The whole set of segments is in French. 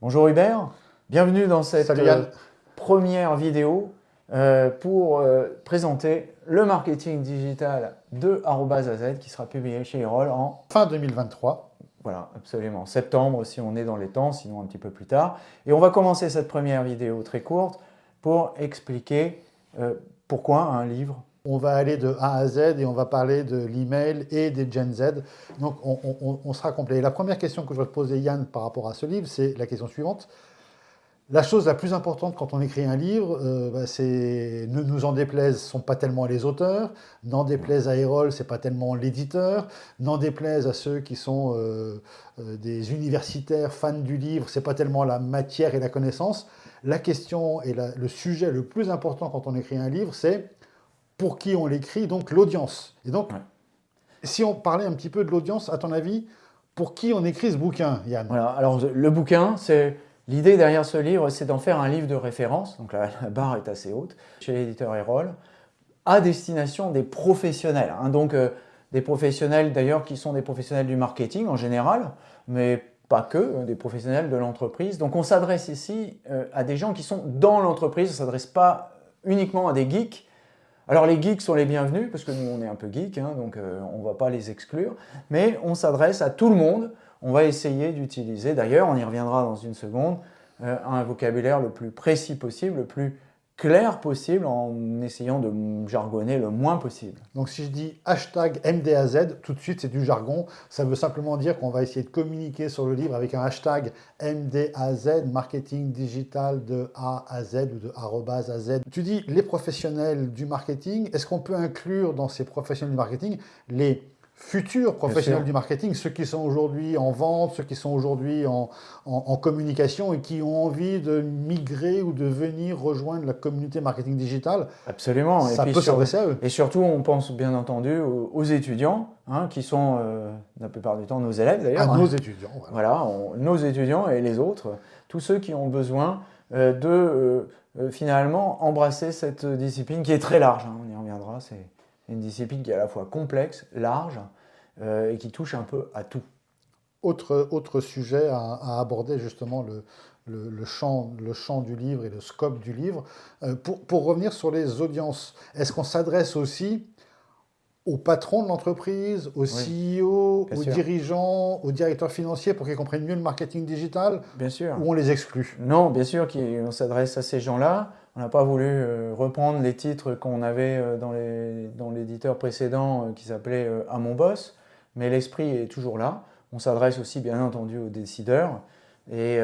Bonjour Hubert, bienvenue dans cette euh, première vidéo euh, pour euh, présenter le marketing digital de AZ qui sera publié chez Erol en fin 2023. Voilà, absolument. Septembre si on est dans les temps, sinon un petit peu plus tard. Et on va commencer cette première vidéo très courte pour expliquer pourquoi un livre on va aller de A à Z et on va parler de l'email et des Gen Z. Donc, on, sera complet. la première question que je vais te poser, Yann, par rapport à ce livre, c'est la question suivante. La chose la plus importante quand on écrit un livre, euh, bah, c'est ne nous en déplaise, ce ne sont pas tellement les auteurs, n'en déplaise à Erol, ce n'est pas tellement l'éditeur, n'en déplaise à ceux qui sont euh, euh, des universitaires fans du livre, ce n'est pas tellement la matière et la connaissance. La question et le sujet le plus important quand on écrit un livre, c'est pour qui on l'écrit, donc l'audience. Et donc, si on parlait un petit peu de l'audience, à ton avis, pour qui on écrit ce bouquin, Yann? Voilà, Alors, le bouquin, c'est l'idée derrière ce livre, c'est d'en faire un livre de référence, donc la, barre est assez haute, chez l'éditeur Erol, à destination des professionnels. Hein. donc, euh, des professionnels d'ailleurs qui sont des professionnels du marketing en général, mais pas que, euh, des professionnels de l'entreprise. Donc, on s'adresse ici euh, à des gens qui sont dans l'entreprise, on ne s'adresse pas uniquement à des geeks, alors les geeks sont les bienvenus, parce que nous on est un peu geeks, hein, donc on ne va pas les exclure, mais on s'adresse à tout le monde. On va essayer d'utiliser, d'ailleurs on y reviendra dans une seconde, euh, un vocabulaire le plus précis possible, le plus clair possible en essayant de jargonner le moins possible. Donc si je dis hashtag MDAZ, tout de suite c'est du jargon. Ça veut simplement dire qu'on va essayer de communiquer sur le livre avec un hashtag MDAZ, marketing digital de A à Z ou de arrobase à Z. Tu dis les professionnels du marketing, est-ce qu'on peut inclure dans ces professionnels du marketing les futurs professionnels du marketing, ceux qui sont aujourd'hui en vente, ceux qui sont aujourd'hui en, communication et qui ont envie de migrer ou de venir rejoindre la communauté marketing digital. Absolument. Ça peut s'adresser à eux. Et surtout, on pense bien entendu aux, étudiants, hein, qui sont euh, la plupart du temps nos élèves d'ailleurs. Ah, nos étudiants. Voilà, nos étudiants et les autres, tous ceux qui ont besoin euh, de euh, finalement embrasser cette discipline qui est très large. Hein, on y reviendra, c'est une discipline qui est à la fois complexe, large euh, et qui touche un peu à tout. Autre, autre sujet à, aborder justement le, le, champ, le champ du livre et le scope du livre. Euh, pour, pour, revenir sur les audiences, est-ce qu'on s'adresse aussi aux patrons de l'entreprise, aux CEO, aux dirigeants, aux directeurs financiers pour qu'ils comprennent mieux le marketing digital Bien sûr. Ou on les exclut? Non, bien sûr qu'on s'adresse à ces gens-là. On n'a pas voulu euh, reprendre les titres qu'on avait euh, dans l'éditeur précédent euh, qui s'appelait À mon boss, mais l'esprit est toujours là. On s'adresse aussi bien entendu aux décideurs et,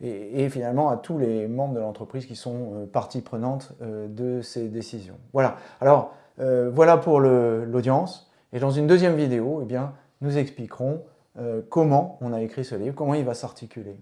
et, finalement à tous les membres de l'entreprise qui sont partie prenante de ces décisions. Voilà, alors euh, voilà pour l'audience. Et dans une deuxième vidéo, eh bien, nous expliquerons euh, comment on a écrit ce livre, comment il va s'articuler.